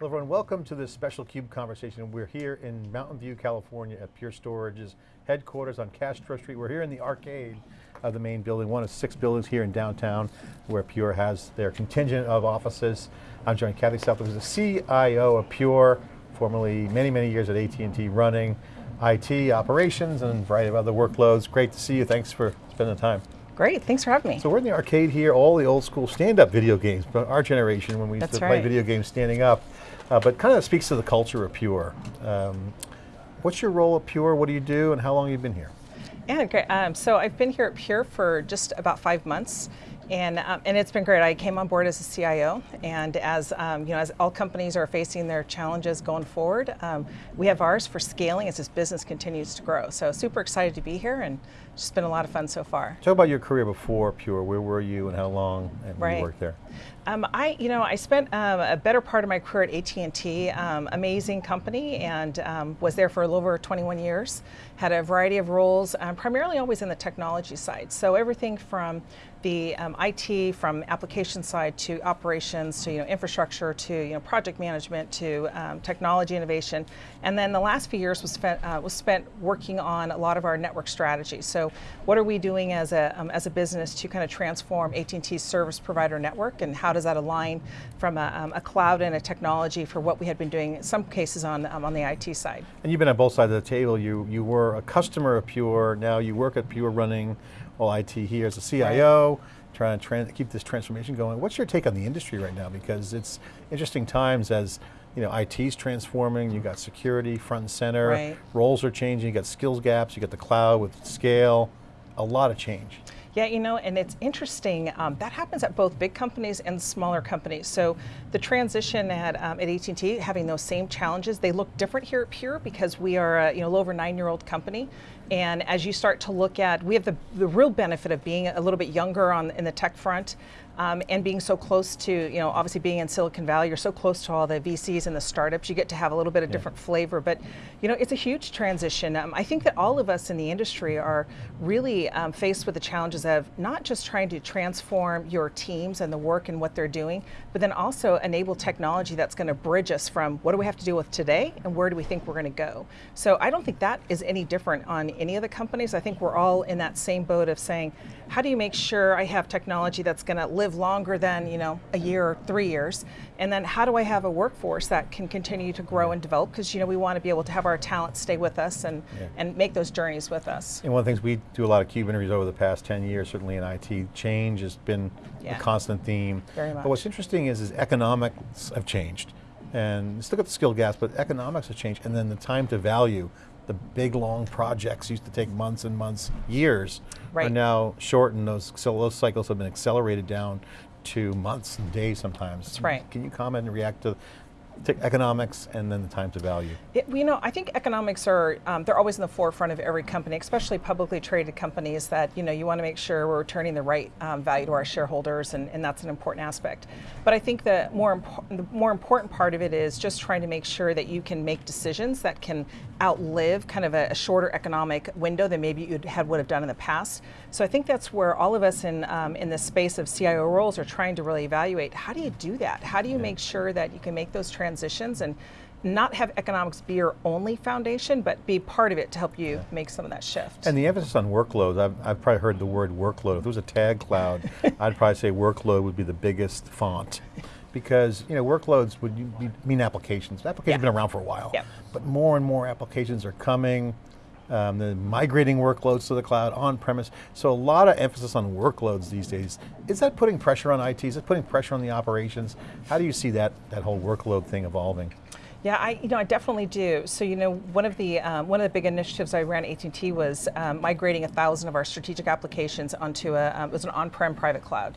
Hello everyone, welcome to this special CUBE conversation. We're here in Mountain View, California at Pure Storage's headquarters on Castro Street. We're here in the arcade of the main building, one of six buildings here in downtown where Pure has their contingent of offices. I'm joined Kathy Southwick, who's the CIO of Pure, formerly many, many years at AT&T running IT operations and a variety of other workloads. Great to see you, thanks for spending the time. Great, thanks for having me. So we're in the arcade here, all the old school stand-up video games, but our generation when we used That's to right. play video games standing up, uh, but kind of speaks to the culture of Pure. Um, what's your role at Pure, what do you do, and how long have you been here? Yeah, great. Um, so I've been here at Pure for just about five months. And, um, and it's been great. I came on board as a CIO, and as um, you know, as all companies are facing their challenges going forward, um, we have ours for scaling as this business continues to grow. So super excited to be here, and it's just been a lot of fun so far. Talk about your career before Pure, where were you and how long and Right. you worked there? Um, I, you know, I spent um, a better part of my career at AT&T, um, amazing company, and um, was there for a little over 21 years. Had a variety of roles, um, primarily always in the technology side. So everything from the um, IT, from application side to operations, to you know infrastructure, to you know project management, to technology innovation, and then the last few years was spent uh, was spent working on a lot of our network strategy. So what are we doing as a as a business to kind of transform AT&T's service provider network, and how does that align from a, um, a cloud and a technology for what we had been doing in some cases on um, on the IT side. And you've been on both sides of the table. You, you were a customer of Pure, now you work at Pure running all IT here as a CIO, trying to keep this transformation going. What's your take on the industry right now? Because it's interesting times as you know, IT's transforming, you got security front and center, Right. roles are changing, you got skills gaps, you got the cloud with scale, a lot of change. Yeah, you know, and it's interesting. Um, that happens at both big companies and smaller companies. So the transition at um, at AT&T having those same challenges, they look different here at Pure because we are a you know a little over nine-year-old company, and as you start to look at, we have the the real benefit of being a little bit younger on in the tech front. Um, and being so close to, you know, obviously being in Silicon Valley, you're so close to all the VCs and the startups, you get to have a little bit of different flavor. But, you know, it's a huge transition. Um, I think that all of us in the industry are really um, faced with the challenges of not just trying to transform your teams and the work and what they're doing, but then also enable technology that's going to bridge us from what do we have to deal with today and where do we think we're going to go. So I don't think that is any different on any of the companies. I think we're all in that same boat of saying, how do you make sure I have technology that's going to live longer than you know a year or three years, and then how do I have a workforce that can continue to grow and develop? Because you know we want to be able to have our talent stay with us and Yeah. and make those journeys with us. And one of the things we do a lot of CUBE interviews over the past 10 years, certainly in IT, change has been Yeah. a constant theme. Very much. But what's interesting is, is economics have changed. And still got the skill gaps, but economics have changed. And then the time to value, the big long projects used to take months and months, years, are now shortened. Those, so those cycles have been accelerated down to months and days sometimes. That's right. Can you comment and react to, economics and then the time to value? It, you know, I think economics are, um, they're always in the forefront of every company, especially publicly traded companies that, you know, you want to make sure we're returning the right um, value to our shareholders and, and that's an important aspect. But I think the more, the more important part of it is just trying to make sure that you can make decisions that can outlive kind of a, a shorter economic window than maybe you had would have done in the past. So I think that's where all of us in, um, in the space of CIO roles are trying to really evaluate, how do you do that? How do you make sure that you can make those transitions and not have economics be your only foundation, but be part of it to help you make some of that shift. And the emphasis on workloads, I've, I've probably heard the word workload. If there was a tag cloud, I'd probably say workload would be the biggest font. Because you know workloads would mean applications. Applications Yeah. have been around for a while, Yeah. but more and more applications are coming. Um, they're migrating workloads to the cloud, on-premise. So a lot of emphasis on workloads these days. Is that putting pressure on IT? Is it putting pressure on the operations? How do you see that, that whole workload thing evolving? Yeah, I, you know, I definitely do. So, you know, one of the um, one of the big initiatives I ran at AT&T was um, migrating a thousand of our strategic applications onto a um, it was an on-prem private cloud,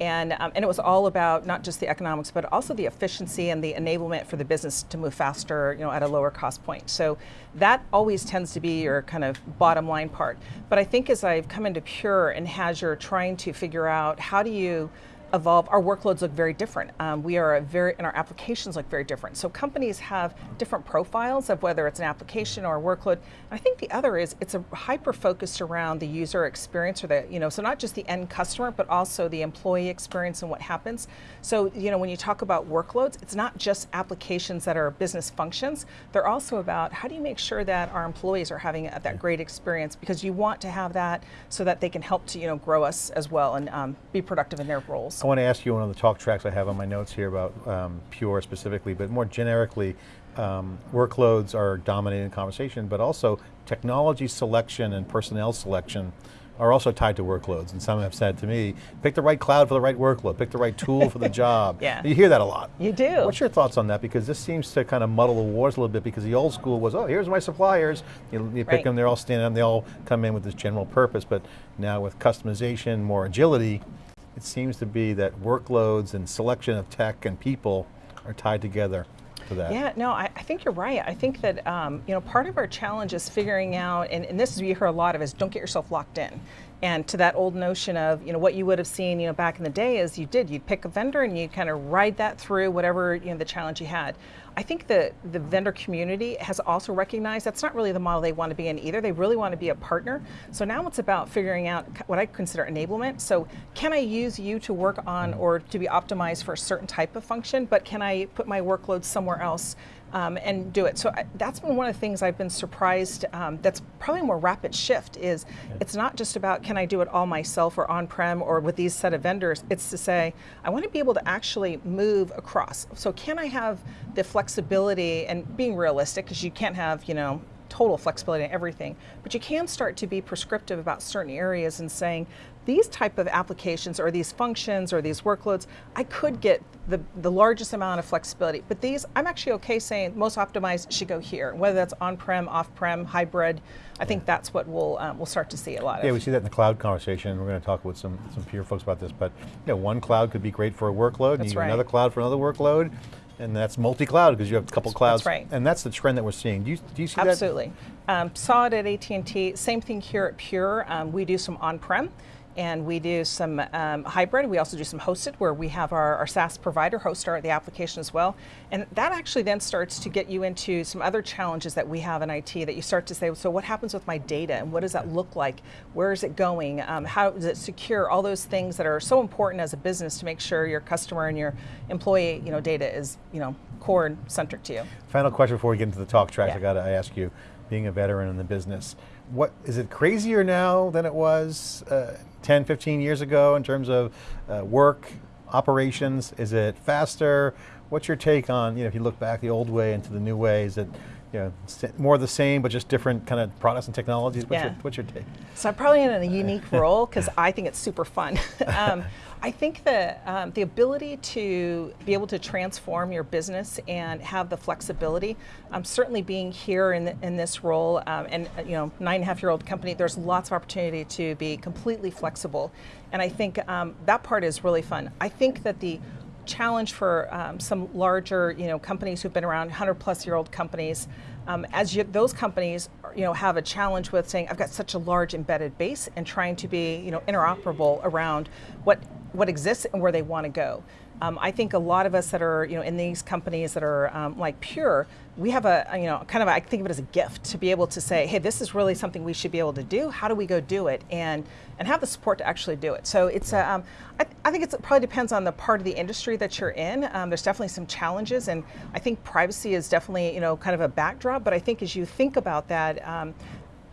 and um, and it was all about not just the economics, but also the efficiency and the enablement for the business to move faster, you know, at a lower cost point. So that always tends to be your kind of bottom line part. But I think as I've come into Pure and Azure, trying to figure out how do you evolve, our workloads look very different. Um, we are a very, and our applications look very different. So companies have different profiles of whether it's an application or a workload. And I think the other is it's a hyper focused around the user experience or the, you know, so not just the end customer, but also the employee experience and what happens. So, you know, when you talk about workloads, it's not just applications that are business functions. They're also about how do you make sure that our employees are having that great experience because you want to have that so that they can help to, you know, grow us as well and um, be productive in their roles. I want to ask you one of the talk tracks I have on my notes here about um, Pure specifically, but more generically, um, workloads are dominating the conversation, but also technology selection and personnel selection are also tied to workloads. And some have said to me, pick the right cloud for the right workload, pick the right tool for the job. Yeah. You hear that a lot. You do. What's your thoughts on that? Because this seems to kind of muddle the waters a little bit because the old school was, oh, here's my suppliers. You, you pick Right. them, they're all standing, and they all come in with this general purpose. But now with customization, more agility, it seems to be that workloads and selection of tech and people are tied together to that. Yeah, no, I, I think you're right. I think that um, you know part of our challenge is figuring out, and, and this is what you hear a lot of, is don't get yourself locked in. And to that old notion of you know what you would have seen you know back in the day is you did you'd pick a vendor and you'd kind of ride that through whatever you know the challenge you had. I think the the vendor community has also recognized that's not really the model they want to be in either. They really want to be a partner. So now it's about figuring out what I consider enablement. So can I use you to work on or to be optimized for a certain type of function, but can I put my workload somewhere else um, and do it? So I, that's been one of the things I've been surprised. Um, that's probably a more rapid shift. Is it's not just about can I do it all myself or on-prem or with these set of vendors. It's to say I want to be able to actually move across. So can I have the flexibility and being realistic because you can't have you know total flexibility in everything, but you can start to be prescriptive about certain areas and saying, these type of applications or these functions or these workloads, I could get the, the largest amount of flexibility, but these, I'm actually okay saying most optimized should go here, whether that's on-prem, off-prem, hybrid, I think that's what we'll, um, we'll start to see a lot of. Yeah, we see that in the cloud conversation. We're going to talk with some, some peer folks about this, but you know, one cloud could be great for a workload, and That's you right. another cloud for another workload, and that's multi-cloud because you have a couple clouds. That's right. And that's the trend that we're seeing. Do you, do you see that? Absolutely. Um, saw it at AT&T. Same thing here at Pure. Um, we do some on-prem. And we do some um, hybrid. We also do some hosted, where we have our, our SaaS provider host our the application as well. And that actually then starts to get you into some other challenges that we have in IT. That you start to say, so what happens with my data, and what does that look like? Where is it going? Um, how is it secure? All those things that are so important as a business to make sure your customer and your employee, you know, data is, you know, core and centric to you. Final question before we get into the talk tracks, Yeah. I got to ask you, being a veteran in the business, what is it crazier now than it was uh, 10, 15 years ago in terms of uh, work, operations? Is it faster? What's your take on, you know, if you look back the old way into the new way, is it you know, more the same but just different kind of products and technologies? What's, Yeah. your, what's your take? So I'm probably in a unique role because I think it's super fun. um, I think that um, the ability to be able to transform your business and have the flexibility, um, certainly being here in, the, in this role um, and uh, you know nine and a half year old company, there's lots of opportunity to be completely flexible, and I think um, that part is really fun. I think that the challenge for um, some larger, you know, companies who've been around 100 plus year old companies. Um, as you, those companies, you know, have a challenge with saying, "I've got such a large embedded base," and trying to be, you know, interoperable around what what exists and where they want to go. Um, I think a lot of us that are, you know, in these companies that are um, like Pure, we have a, you know, kind of, a, I think of it as a gift to be able to say, hey, this is really something we should be able to do. How do we go do it? And and have the support to actually do it. So it's, a, um, I, I think it's, it probably depends on the part of the industry that you're in. Um, there's definitely some challenges, and I think privacy is definitely, you know, kind of a backdrop. But I think as you think about that.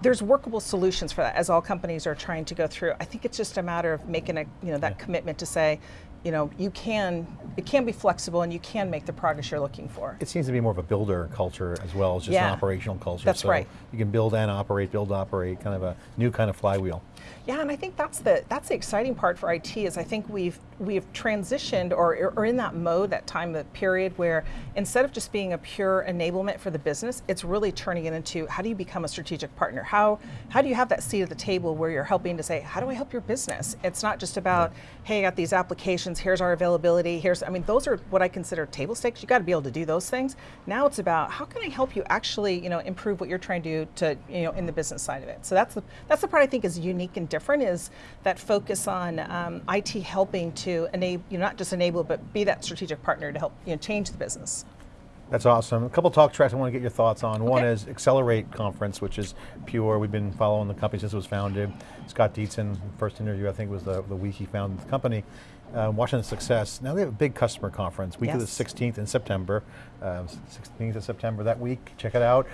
There's workable solutions for that as all companies are trying to go through. I think it's just a matter of making a you know that commitment to say, you know, you can it can be flexible and you can make the progress you're looking for. It seems to be more of a builder culture as well as just an operational culture. That's so right. You can build and operate, build, operate, kind of a new kind of flywheel. Yeah, and I think that's the that's the exciting part for IT is I think we've we've transitioned or or in that mode, that time of period where instead of just being a pure enablement for the business, it's really turning it into how do you become a strategic partner? How how do you have that seat at the table where you're helping to say, how do I help your business? It's not just about, hey, I got these applications, here's our availability, here's I mean, those are what I consider table stakes. You got to be able to do those things. Now it's about how can I help you actually, you know, improve what you're trying to do to, you know, in the business side of it. So that's the that's the part I think is unique unique and different is that focus on um, IT helping to enable, you know, not just enable, but be that strategic partner to help you know, change the business. That's awesome. A couple talk tracks I want to get your thoughts on. One is Accelerate Conference, which is Pure. We've been following the company since it was founded. Scott Dietzen, first interview I think was the, the week he founded the company. Uh, watching the success. Now they have a big customer conference, week of the 16th in September. Uh, 16th of September that week, check it out.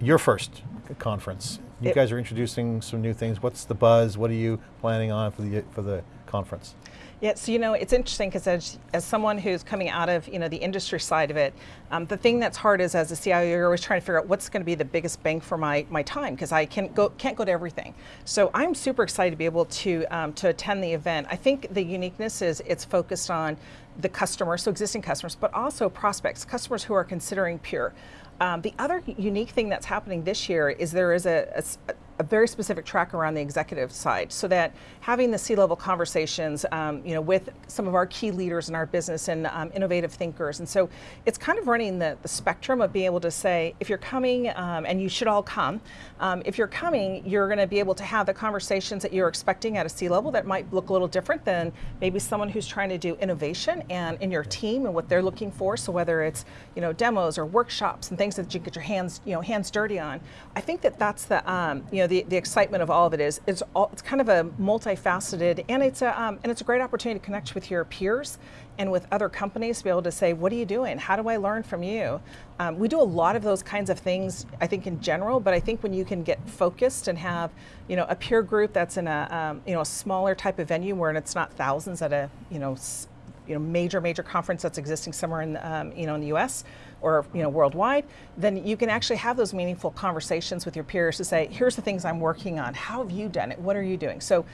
Your first conference. You It- guys are introducing some new things. What's the buzz? What are you planning on for the, for the conference? Yeah, so you know, it's interesting because as, as someone who's coming out of you know the industry side of it, um, the thing that's hard is as a CIO, you're always trying to figure out what's going to be the biggest bang for my, my time because I can't go can't go to everything. So I'm super excited to be able to um, to attend the event. I think the uniqueness is it's focused on the customer, so existing customers, but also prospects, customers who are considering Pure. Um, the other unique thing that's happening this year is there is a, a s- a very specific track around the executive side, so that having the C-level conversations, um, you know, with some of our key leaders in our business and um, innovative thinkers, and so it's kind of running the, the spectrum of being able to say, if you're coming, um, and you should all come, um, if you're coming, you're going to be able to have the conversations that you're expecting at a C-level that might look a little different than maybe someone who's trying to do innovation and in your team and what they're looking for. So whether it's you know demos or workshops and things that you get your hands you know hands dirty on, I think that that's the um, you know the, the excitement of all of it is it's all, it's kind of a multifaceted and it's a um, and it's a great opportunity to connect with your peers and with other companies to be able to say what are you doing how do I learn from you um, we do a lot of those kinds of things I think in general but I think when you can get focused and have you know a peer group that's in a um, you know a smaller type of venue where it's not thousands at a you know you know major major conference that's existing somewhere in um, you know in the U.S. or you know worldwide, then you can actually have those meaningful conversations with your peers to say, here's the things I'm working on. How have you done it? What are you doing? So,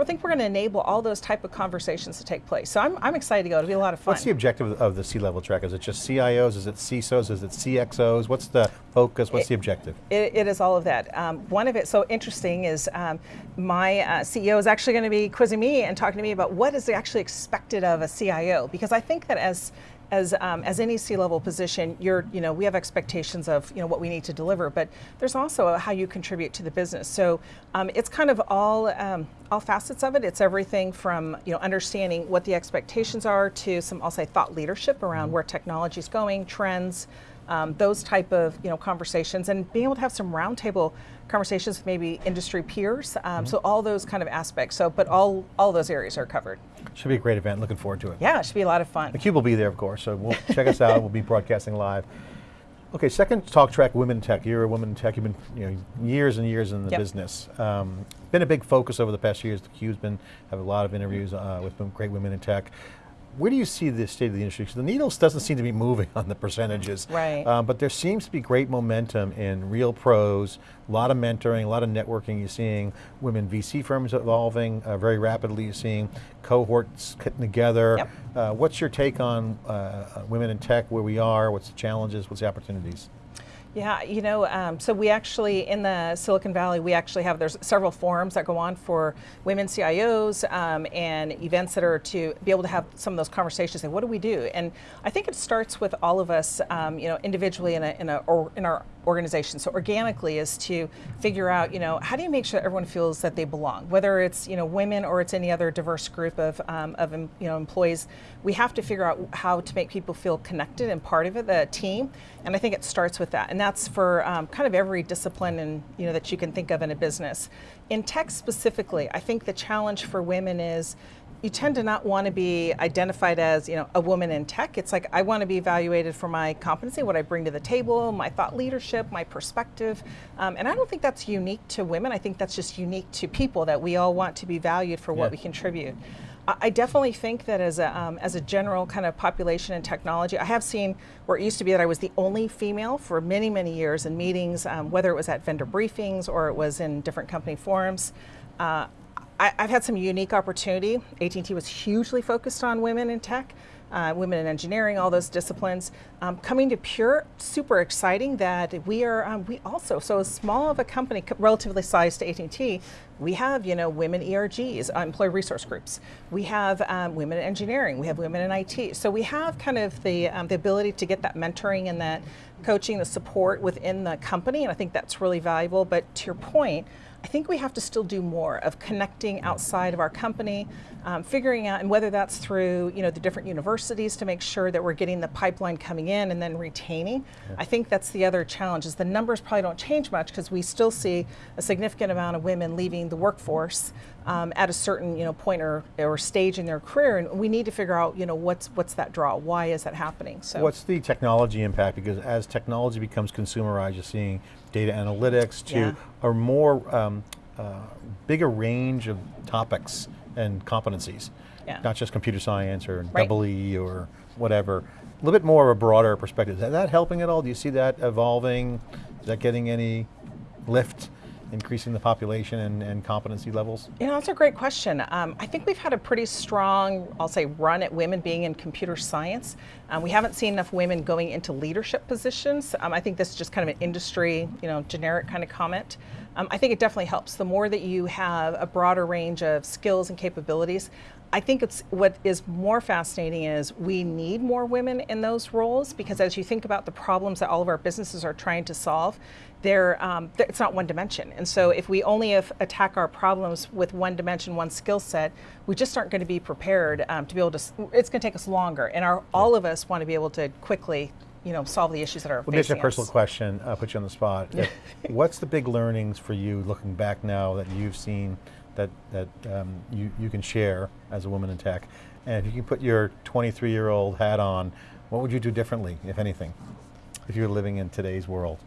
I think we're going to enable all those type of conversations to take place. So I'm, I'm excited to go. It'll be a lot of fun. What's the objective of the C-level track? Is it just CIOs? Is it CISOs? Is it CXOs? What's the focus? What's the objective? It, it is all of that. Um, one of it, so interesting, is um, my uh, CEO is actually going to be quizzing me and talking to me about what is actually expected of a CIO, because I think that as as, um, as any C-level position, you're, you know, we have expectations of, you know, what we need to deliver, but there's also how you contribute to the business. So um, it's kind of all, um, all facets of it. It's everything from, you know, understanding what the expectations are to some, I'll say, thought leadership around where technology is going, trends, um, those type of you know conversations and being able to have some roundtable conversations with maybe industry peers um, so all those kind of aspects so but all all those areas are covered Should be a great event. Looking forward to it. yeah it should be a lot of fun The Cube will be there, of course, so we'll check us out. We'll be broadcasting live. Okay, second talk track, women in tech. You're a woman in tech. You've been you know, years and years in the Yep. business. Um, been a big focus over the past years. The Cube's been have a lot of interviews uh, with great women in tech. Where do you see the state of the industry? Because the needles doesn't seem to be moving on the percentages. Right. Um, but there seems to be great momentum in real pros, a lot of mentoring, a lot of networking. You're seeing women VC firms evolving uh, very rapidly. You're seeing cohorts getting together. Yep. Uh, what's your take on uh, uh, women in tech, where we are, what's the challenges, what's the opportunities? Yeah, you know, um, so we actually, in the Silicon Valley, we actually have, there's several forums that go on for women CIOs um, and events that are to be able to have some of those conversations, say, what do we do? And I think it starts with all of us, um, you know, individually in, a, in, a, or in our organization. So organically is to figure out, you know, how do you make sure everyone feels that they belong, whether it's, you know, women or it's any other diverse group of, um, of you know, employees. We have to figure out how to make people feel connected and part of it, the team. And I think it starts with that. And that's for um, kind of every discipline and, you know, that you can think of in a business. In tech specifically, I think the challenge for women is you tend to not want to be identified as you know a woman in tech. It's like i want to be evaluated for my competency what i bring to the table my thought leadership my perspective. Um, and i don't think that's unique to women. I think that's just unique to people that we all want to be valued for what we contribute. I I definitely think that as a, um, as a general kind of population in technology, I have seen where it used to be that I was the only female for many, many years in meetings, um, whether it was at vendor briefings or it was in different company forums. Uh, I, I've had some unique opportunity. AT&T was hugely focused on women in tech, uh, women in engineering, all those disciplines. Um, coming to Pure, super exciting that we are. Um, we also so as small of a company, relatively sized to AT&T, We have, you know, women ERGs, uh, employee resource groups. We have um, women in engineering. We have women in IT. So we have kind of the um, the ability to get that mentoring and that coaching, the support within the company, and I think that's really valuable. But to your point, I think we have to still do more of connecting outside of our company, um, figuring out, and whether that's through you know the different universities to make sure that we're getting the pipeline coming in and then retaining. Yeah. I think that's the other challenge is the numbers probably don't change much because we still see a significant amount of women leaving the workforce um, at a certain you know point or, or stage in their career, and we need to figure out you know what's what's that draw? Why is that happening? So what's the technology impact? Because as technology becomes consumerized, you're seeing data analytics to yeah. a more um, uh, bigger range of topics and competencies, yeah. not just computer science or right. double E or whatever. A little bit more of a broader perspective. Is that helping at all? Do you see that evolving? Is that getting any lift? Increasing the population and, and competency levels? You know, that's a great question. Um, I think we've had a pretty strong, I'll say, run at women being in computer science. Um, we haven't seen enough women going into leadership positions. Um, I think this is just kind of an industry, you know, generic kind of comment. Um, I think it definitely helps. The more that you have a broader range of skills and capabilities, I think it's what is more fascinating is we need more women in those roles because as you think about the problems that all of our businesses are trying to solve, they're, um, it's not one dimension. And so if we only attack our problems with one dimension, one skill set, we just aren't going to be prepared um, to be able to, it's going to take us longer. And our, all of us want to be able to quickly you know, solve the issues that are well, facing us. a personal question, I'll put you on the spot. What's the big learnings for you looking back now that you've seen that, that um, you, you can share as a woman in tech. And if you can put your 23 year old hat on, what would you do differently, if anything, if you were living in today's world?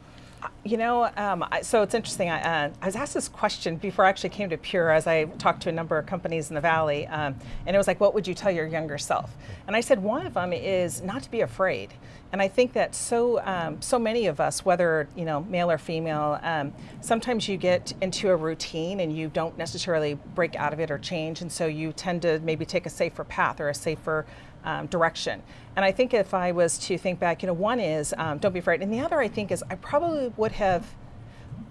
You know, um, so it's interesting. I, uh, I, was asked this question before I actually came to Pure as I talked to a number of companies in the Valley. Um, and it was like, what would you tell your younger self? And I said, one of them is not to be afraid. And I think that so um, so many of us, whether you know male or female, um, sometimes you get into a routine and you don't necessarily break out of it or change, and so you tend to maybe take a safer path or a safer um, direction. And I think if I was to think back, you know, one is um, don't be afraid, and the other I think is I probably would have.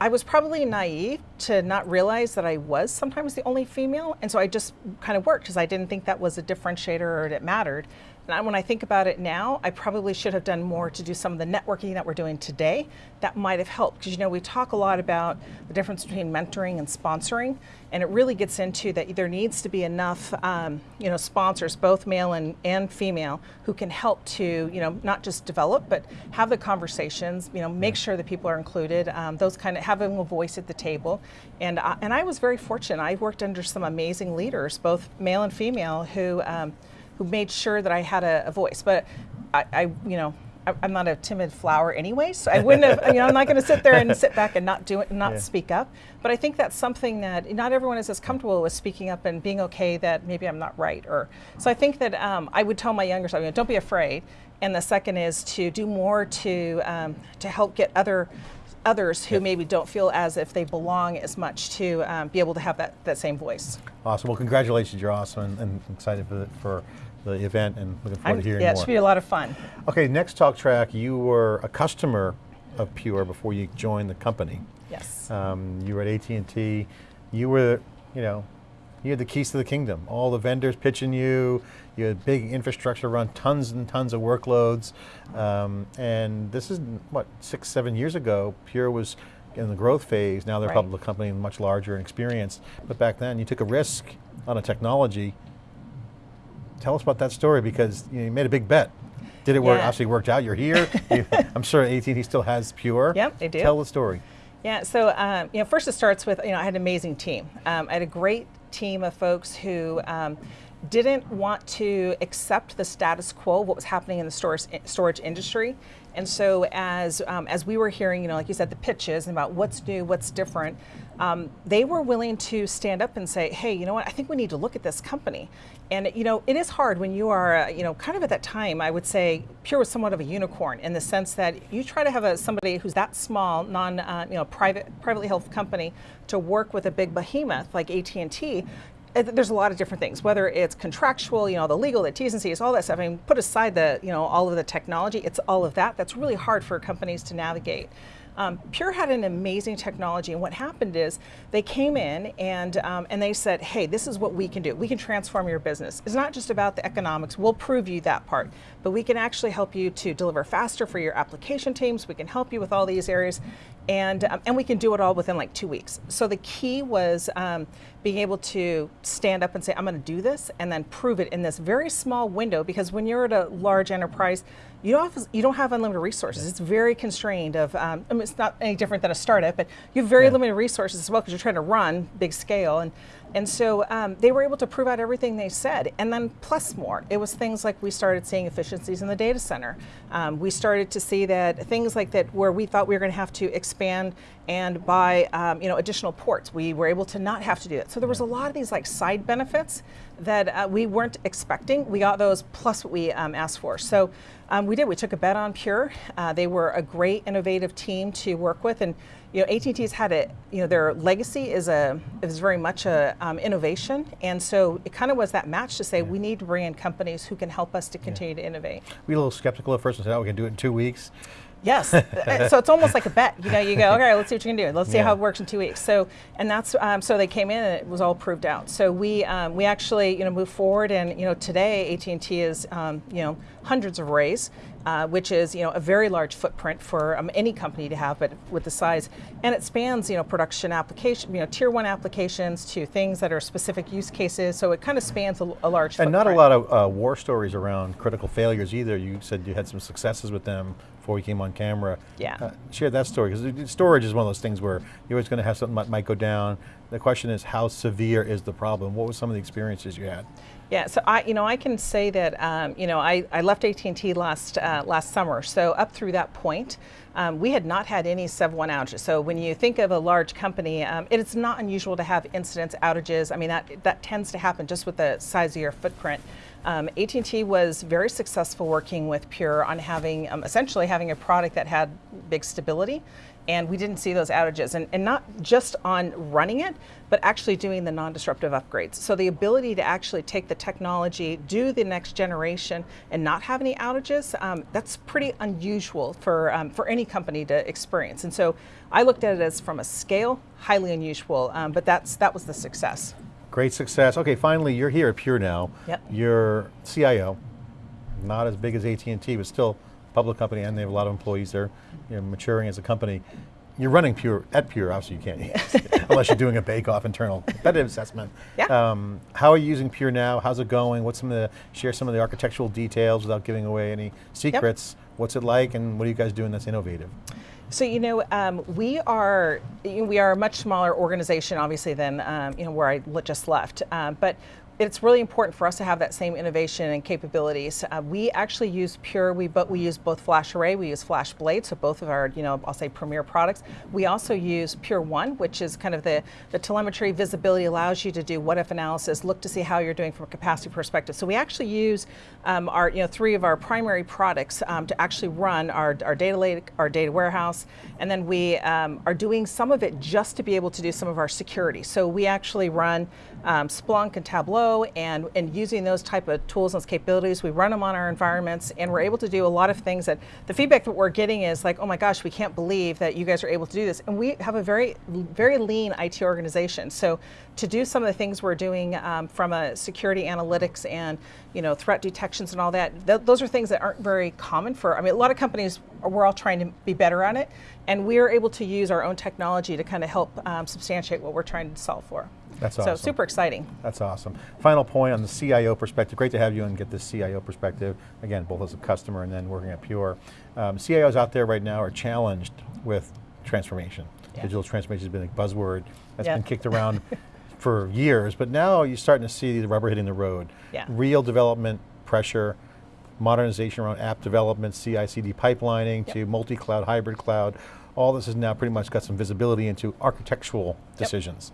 I was probably naive to not realize that I was sometimes the only female, and so I just kind of worked because I didn't think that was a differentiator or it mattered. And when I think about it now, I probably should have done more to do some of the networking that we're doing today. That might have helped because you know we talk a lot about the difference between mentoring and sponsoring, and it really gets into that there needs to be enough um, you know sponsors, both male and, and female, who can help to you know not just develop but have the conversations. You know, make sure that people are included. Um, those kind of having a voice at the table, and I, and I was very fortunate. I worked under some amazing leaders, both male and female, who. Um, who made sure that I had a, a voice. But I, I, you know, I, am not a timid flower anyway, so I wouldn't have, you know, I'm not going to sit there and sit back and not do it, and not yeah. speak up. But I think that's something that not everyone is as comfortable with speaking up and being okay that maybe I'm not right. Or so I think that um, I would tell my younger self, you know, don't be afraid. And the second is to do more to um, to help get other others who maybe don't feel as if they belong as much to um, be able to have that, that same voice. Awesome, well congratulations, you're awesome and, and excited for the, for the event and looking forward I'm, to hearing yeah, more. Yeah, it should be a lot of fun. Okay, next talk track, you were a customer of Pure before you joined the company. Yes. Um, you were at AT&T, you were, you know, you had the keys to the kingdom. All the vendors pitching you, you had big infrastructure run, tons and tons of workloads. Um, and this is, what, six, seven years ago, Pure was in the growth phase. Now they're right. a public company, much larger and experienced. But back then, you took a risk on a technology. Tell us about that story because you, made a big bet. Did it yeah. work? Actually worked out. You're here. I'm sure AT&T still has Pure. Yep, they do. Tell the story. Yeah, so um, you know, first it starts with you know I had an amazing team. Um, I had a great team of folks who um, didn't want to accept the status quo, what was happening in the storage, storage industry. And so as, um, as we were hearing, you know, like you said, the pitches about what's new, what's different, um, they were willing to stand up and say, hey, you know what, I think we need to look at this company. And you know, it is hard when you are, uh, you know, kind of at that time, I would say Pure was somewhat of a unicorn in the sense that you try to have a, somebody who's that small, non, uh, you know, private, privately held company to work with a big behemoth like AT&T, there's a lot of different things, whether it's contractual, you know, the legal, the T's and C's, all that stuff. I mean, put aside the, you know, all of the technology, it's all of that. That's really hard for companies to navigate. Um, Pure had an amazing technology, and what happened is they came in and um, and they said, "Hey, this is what we can do. We can transform your business. It's not just about the economics. We'll prove you that part, but we can actually help you to deliver faster for your application teams. We can help you with all these areas, and um, and we can do it all within like two weeks. So the key was um, being able to stand up and say, I'm going to do this, and then prove it in this very small window. Because when you're at a large enterprise, you don't have, you don't have unlimited resources. It's very constrained. Of um, I mean, it's not any different than a startup, but you have very Yeah. limited resources as well because you're trying to run big scale and. And so um, they were able to prove out everything they said, and then plus more. It was things like we started seeing efficiencies in the data center. Um, we started to see that things like that where we thought we were going to have to expand and buy, um, you know, additional ports. We were able to not have to do it. So there was a lot of these like side benefits that uh, we weren't expecting. We got those plus what we um, asked for. So um, we did. We took a bet on Pure. Uh, they were a great, innovative team to work with, and you know, AT&T's had a, you know, their legacy is a is very much a um, innovation, and so it kind of was that match to say we need to bring in companies who can help us to continue to innovate. We were a little skeptical at first and said, oh, we can do it in two weeks. Yes, Uh, so it's almost like a bet. You know, you go, okay, let's see what you can do. Let's see Yeah. how it works in two weeks. So, and that's um, so they came in and it was all proved out. So we um, we actually you know moved forward, and you know today AT and T is um, you know hundreds of arrays, uh, which is you know a very large footprint for um, any company to have, but with the size, and it spans you know production application, you know tier one applications to things that are specific use cases. So it kind of spans a, a large. And not a lot of uh, war stories around critical failures either. You said you had some successes with them before we came on camera. Yeah. Uh, share that story, because storage is one of those things where you're always going to have something that might go down. The question is, how severe is the problem? What were some of the experiences you had? Yeah, so I, you know, I can say that, um, you know, I, I left AT&T last uh, last summer. So up through that point, um, we had not had any Sev 1 outages. So when you think of a large company, um, it is not unusual to have incidents, outages. I mean, that that tends to happen just with the size of your footprint. Um, AT&T was very successful working with Pure on having, um, essentially having a product that had big stability and we didn't see those outages and, and not just on running it but actually doing the non-disruptive upgrades. So the ability to actually take the technology do the next generation and not have any outages um, that's pretty unusual for, um, for any company to experience. And so i looked at it as from a scale highly unusual um, but that's that was the success Great success. Okay, finally, you're here at Pure now. Yep. You're CIO, not as big as AT&T, but still a public company, and they have a lot of employees there. You're maturing as a company. You're running Pure at Pure. Obviously, you can't unless you're doing a bake-off internal competitive assessment. Yeah. Um, how are you using Pure now? How's it going? What's some of the share some of the architectural details without giving away any secrets? Yep. What's it like, and what are you guys doing that's innovative? So you know, um, we are we are a much smaller organization, obviously, than um, you know where I just left. Um, but it's really important for us to have that same innovation and capabilities. Uh, we actually use Pure. We but we use both Flash Array. We use Flash Blade. So both of our you know I'll say premier products. We also use Pure One, which is kind of the the telemetry visibility allows you to do what if analysis, look to see how you're doing from a capacity perspective. So we actually use um, our you know three of our primary products um, to actually run our our data lake, our data warehouse, and then we um, are doing some of it just to be able to do some of our security. So we actually run um, Splunk and Tableau, and and using those type of tools and capabilities, we run them on our environments, and we're able to do a lot of things that the feedback that we're getting is like, oh my gosh, we can't believe that you guys are able to do this, and we have a very very lean IT organization. So to do some of the things we're doing um, from a security analytics and you know threat detections and all that, th- those are things that aren't very common for. I mean, a lot of companies we're all trying to be better on it, and we're able to use our own technology to kind of help um, substantiate what we're trying to solve for. That's so super exciting. That's awesome. Final point on the CIO perspective. Great to have you and get this CIO perspective. Again, both as a customer and then working at Pure. Um, CIOs out there right now are challenged with transformation. Yeah. Digital transformation has been a buzzword that's Yeah. been kicked around for years, but now you're starting to see the rubber hitting the road. Yeah. Real development pressure, modernization around app development, CI/CD pipelining to multi-cloud, hybrid cloud. All this has now pretty much got some visibility into architectural decisions.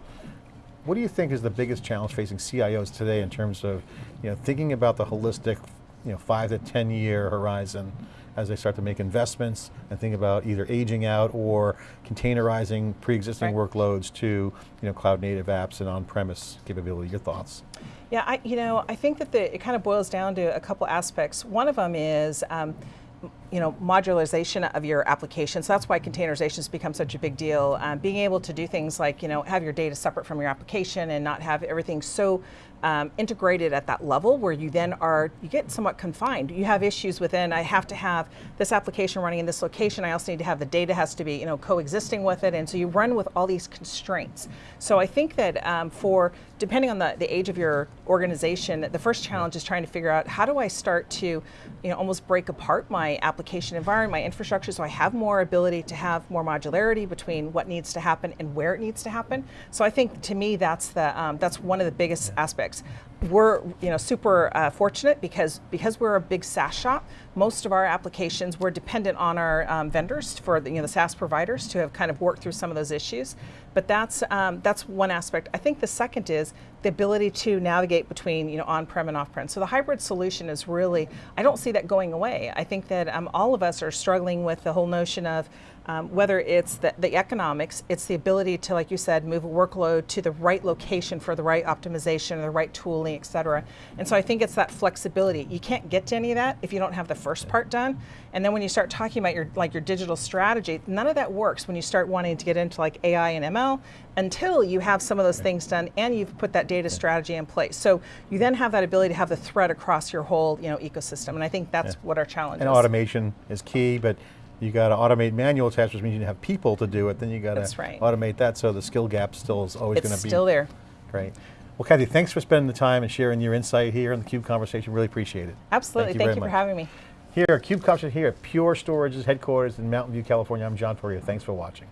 What do you think is the biggest challenge facing CIOs today in terms of you know, thinking about the holistic you know, five to 10 year horizon as they start to make investments and think about either aging out or containerizing pre-existing Right. workloads to you know, cloud native apps and on-premise capability? Your thoughts? Yeah, I, you know, I think that the, it kind of boils down to a couple aspects. One of them is um, you know, modularization of your application. So that's why containerization has become such a big deal. Um, being able to do things like, you know, have your data separate from your application and not have everything so um, integrated at that level where you then are, you get somewhat confined. You have issues within, I have to have this application running in this location. I also need to have the data has to be, you know, coexisting with it. And so you run with all these constraints. So I think that um, for, depending on the, the age of your organization, the first challenge is trying to figure out how do I start to, you know, almost break apart my application environment, my infrastructure, so I have more ability to have more modularity between what needs to happen and where it needs to happen. So I think to me that's the um, that's one of the biggest aspects. We're you know super uh, fortunate because because we're a big SaaS shop. Most of our applications we're dependent on our um, vendors for the, you know the SaaS providers to have kind of worked through some of those issues. But that's um, that's one aspect. I think the second is the ability to navigate between you know on-prem and off-prem. So the hybrid solution is really I don't see that going away. I think that um, all of us are struggling with the whole notion of um, whether it's the, the, economics, it's the ability to, like you said, move a workload to the right location for the right optimization, or the right tooling, et cetera. And so I think it's that flexibility. You can't get to any of that if you don't have the first part done. And then when you start talking about your like your digital strategy, none of that works when you start wanting to get into like AI and ML until you have some of those things done and you've put that data strategy in place. So you then have that ability to have the thread across your whole you know ecosystem. And I think that's Yeah. what our challenge And is. automation is key, but you got to automate manual tasks, which means you have people to do it. Then you got to right. automate that, so the skill gap still is always going to be It's still there. Great. Well, Kathy, thanks for spending the time and sharing your insight here in the Cube conversation. Really appreciate it. Absolutely. Thank you Thank you for much. having me. Here, Cube Conversation here at Pure Storage's headquarters in Mountain View, California. I'm John Furrier. Thanks for watching.